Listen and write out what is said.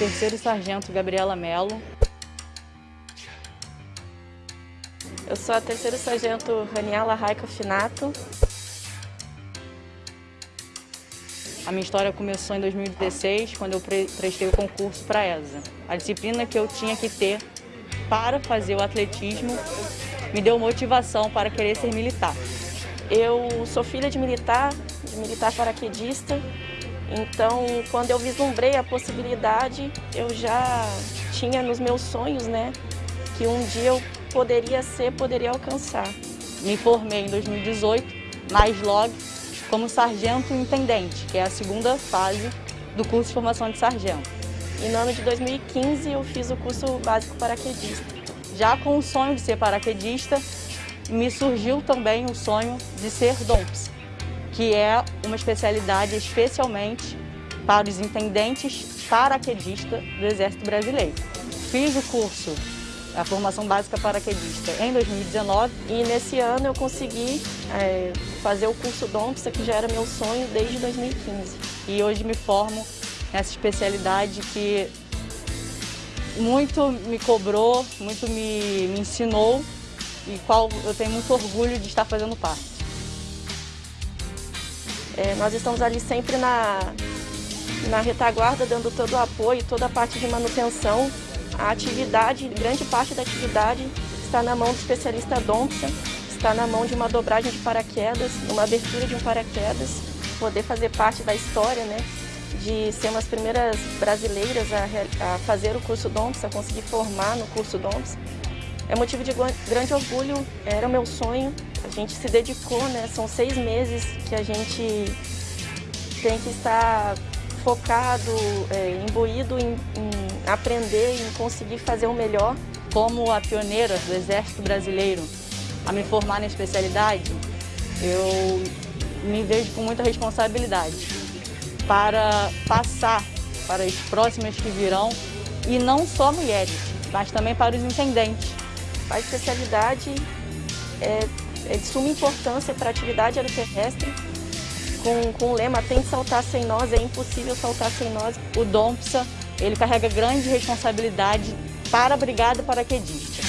terceiro sargento Gabriela Mello. Eu sou a terceiro sargento Raniela Raica Finato. A minha história começou em 2016, quando eu prestei o concurso para a ESA. A disciplina que eu tinha que ter para fazer o atletismo me deu motivação para querer ser militar. Eu sou filha de militar, de militar paraquedista, então quando eu vislumbrei a possibilidade, eu já tinha nos meus sonhos, né, que um dia eu poderia ser, poderia alcançar. Me formei em 2018 na SLOG como sargento intendente, que é a segunda fase do curso de formação de sargento. E no ano de 2015 eu fiz o curso básico paraquedista. Já com o sonho de ser paraquedista, me surgiu também o sonho de ser DOMPS, que é uma especialidade especialmente para os intendentes paraquedistas do Exército Brasileiro. Fiz o curso, a formação básica paraquedista, em 2019 e nesse ano eu consegui é, fazer o curso DOMPS, que já era meu sonho desde 2015. E hoje me formo nessa especialidade que muito me cobrou, muito me, me ensinou e qual eu tenho muito orgulho de estar fazendo parte. É, nós estamos ali sempre na, na retaguarda, dando todo o apoio, toda a parte de manutenção. A atividade, grande parte da atividade está na mão do especialista Dompson, está na mão de uma dobragem de paraquedas, uma abertura de um paraquedas, poder fazer parte da história, né? de ser umas primeiras brasileiras a, a fazer o curso DOMPS, a conseguir formar no curso DOMPS. É motivo de grande orgulho, era o meu sonho, a gente se dedicou, né? São seis meses que a gente tem que estar focado, é, imbuído em, em aprender, em conseguir fazer o melhor. Como a pioneira do Exército Brasileiro a me formar na especialidade, eu me vejo com muita responsabilidade para passar para as próximas que virão, e não só mulheres, mas também para os intendentes. A especialidade é, é de suma importância para a atividade aeroterrestre, com, com o lema tem que saltar sem nós, é impossível saltar sem nós. O DOMPSA, ele carrega grande responsabilidade para a Brigada Paraquedista.